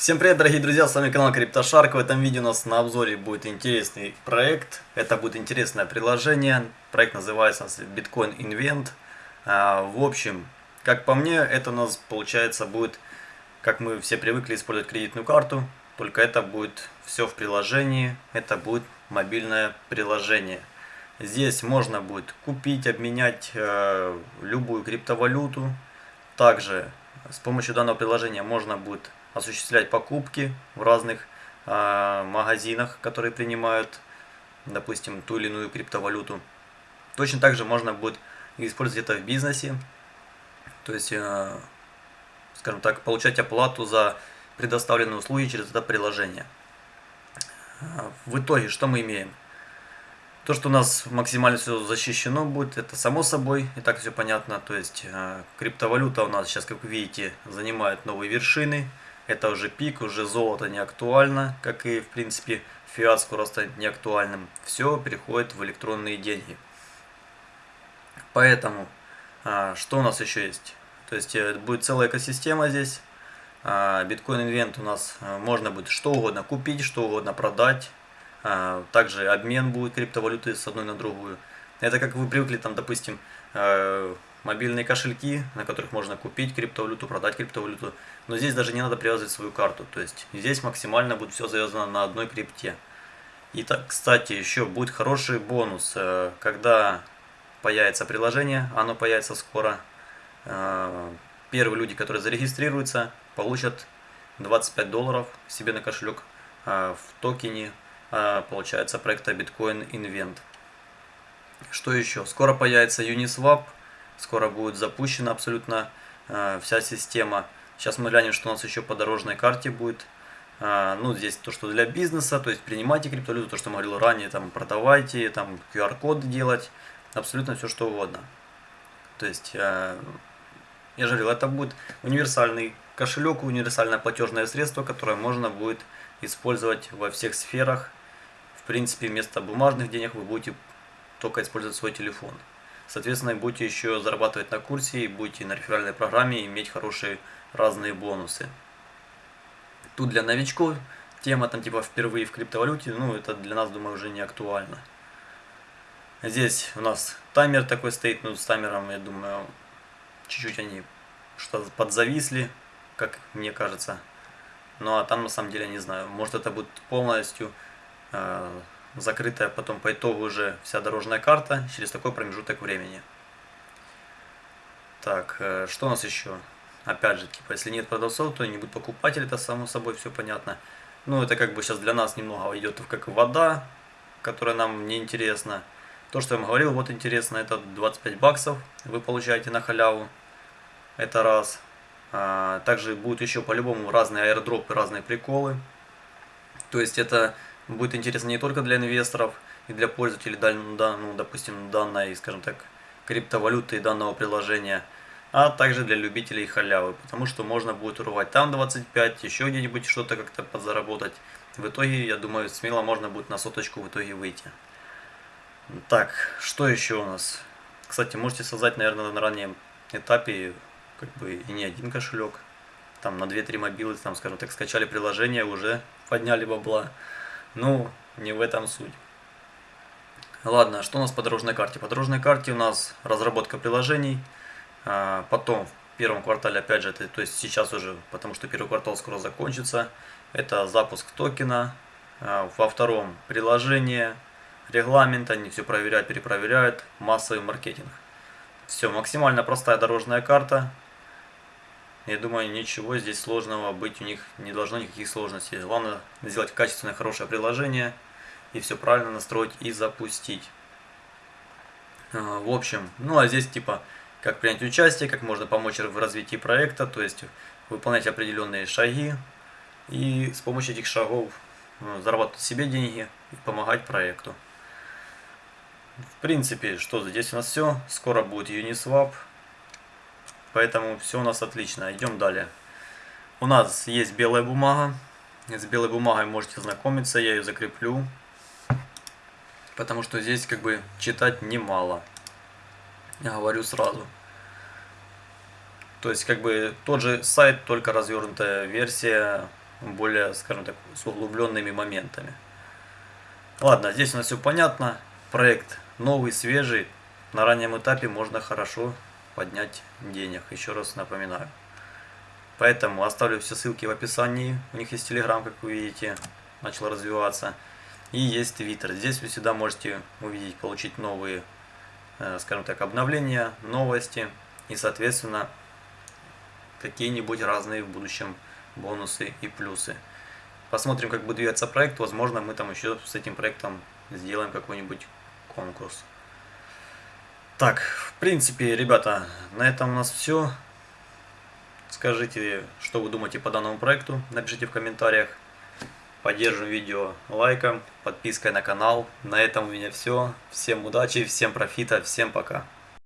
Всем привет, дорогие друзья, с вами канал CryptoShark. В этом видео у нас на обзоре будет интересный проект. Это будет интересное приложение. Проект называется Bitcoin Invent. А, в общем, как по мне, это у нас получается будет, как мы все привыкли использовать кредитную карту, только это будет все в приложении. Это будет мобильное приложение. Здесь можно будет купить, обменять э, любую криптовалюту. Также с помощью данного приложения можно будет осуществлять покупки в разных э, магазинах, которые принимают, допустим, ту или иную криптовалюту. Точно так же можно будет использовать это в бизнесе, то есть, э, скажем так, получать оплату за предоставленные услуги через это приложение. В итоге, что мы имеем? То, что у нас максимально все защищено будет, это само собой, и так все понятно. То есть э, криптовалюта у нас сейчас, как вы видите, занимает новые вершины. Это уже пик, уже золото не актуально, как и в принципе фиат скоро станет не актуальным. Все переходит в электронные деньги. Поэтому, э, что у нас еще есть? То есть э, будет целая экосистема здесь. Биткоин инвент у нас можно будет что угодно купить, что угодно продать а, также обмен будет криптовалюты с одной на другую. Это как вы привыкли, там, допустим, э, мобильные кошельки, на которых можно купить криптовалюту, продать криптовалюту. Но здесь даже не надо привязывать свою карту. То есть здесь максимально будет все завязано на одной крипте. И так, кстати, еще будет хороший бонус, э, когда появится приложение, оно появится скоро. Э, первые люди, которые зарегистрируются, получат 25 долларов себе на кошелек в токене получается, проекта Bitcoin Invent. Что еще? Скоро появится Uniswap, скоро будет запущена абсолютно а, вся система. Сейчас мы глянем, что у нас еще по дорожной карте будет. А, ну, здесь то, что для бизнеса, то есть принимайте криптовалюту, то, что мы говорил ранее, там продавайте, там QR-коды делать, абсолютно все, что угодно. То есть, я же говорил, это будет универсальный кошелек, универсальное платежное средство, которое можно будет использовать во всех сферах в принципе, вместо бумажных денег вы будете только использовать свой телефон. Соответственно, будете еще зарабатывать на курсе, будете на реферальной программе иметь хорошие разные бонусы. Тут для новичков тема там типа впервые в криптовалюте, ну это для нас, думаю, уже не актуально. Здесь у нас таймер такой стоит, ну с таймером, я думаю, чуть-чуть они что подзависли, как мне кажется. Ну а там на самом деле не знаю, может это будет полностью Э, закрытая потом по итогу уже вся дорожная карта через такой промежуток времени. Так, э, что у нас еще? Опять же, типа, если нет продавцов, то не будет покупателей, это само собой все понятно. Ну, это как бы сейчас для нас немного идет как вода, которая нам не интересна. То, что я вам говорил, вот интересно, это 25 баксов вы получаете на халяву. Это раз. А, также будут еще по-любому разные аирдропы, разные приколы. То есть это будет интересно не только для инвесторов и для пользователей, ну, допустим, данной, скажем так, криптовалюты и данного приложения, а также для любителей халявы, потому что можно будет урвать там 25, еще где-нибудь что-то как-то подзаработать. В итоге, я думаю, смело можно будет на соточку в итоге выйти. Так, что еще у нас? Кстати, можете создать, наверное, на раннем этапе как бы и не один кошелек. Там на 2-3 мобилы, там, скажем так, скачали приложение, уже подняли бабла. Ну, не в этом суть. Ладно, что у нас по дорожной карте? По дорожной карте у нас разработка приложений, а, потом в первом квартале, опять же, то есть сейчас уже, потому что первый квартал скоро закончится, это запуск токена, а, во втором приложение, регламент, они все проверяют, перепроверяют, массовый маркетинг. Все, максимально простая дорожная карта, я думаю, ничего здесь сложного быть у них не должно, никаких сложностей. Главное сделать качественное, хорошее приложение и все правильно настроить и запустить. А, в общем, ну а здесь типа, как принять участие, как можно помочь в развитии проекта, то есть выполнять определенные шаги и с помощью этих шагов ну, зарабатывать себе деньги и помогать проекту. В принципе, что здесь у нас все. Скоро будет Uniswap. Поэтому все у нас отлично. Идем далее. У нас есть белая бумага. С белой бумагой можете знакомиться. Я ее закреплю. Потому что здесь как бы читать немало. Я говорю сразу. То есть как бы тот же сайт, только развернутая версия более, скажем так, с углубленными моментами. Ладно, здесь у нас все понятно. Проект новый, свежий. На раннем этапе можно хорошо поднять денег, еще раз напоминаю. Поэтому оставлю все ссылки в описании. У них есть Telegram, как вы видите, начал развиваться. И есть Twitter. Здесь вы всегда можете увидеть, получить новые, э, скажем так, обновления, новости. И, соответственно, какие-нибудь разные в будущем бонусы и плюсы. Посмотрим, как будет двигаться проект. Возможно, мы там еще с этим проектом сделаем какой-нибудь конкурс. Так, в принципе, ребята, на этом у нас все. Скажите, что вы думаете по данному проекту, напишите в комментариях. Поддержим видео лайком, подпиской на канал. На этом у меня все. Всем удачи, всем профита, всем пока.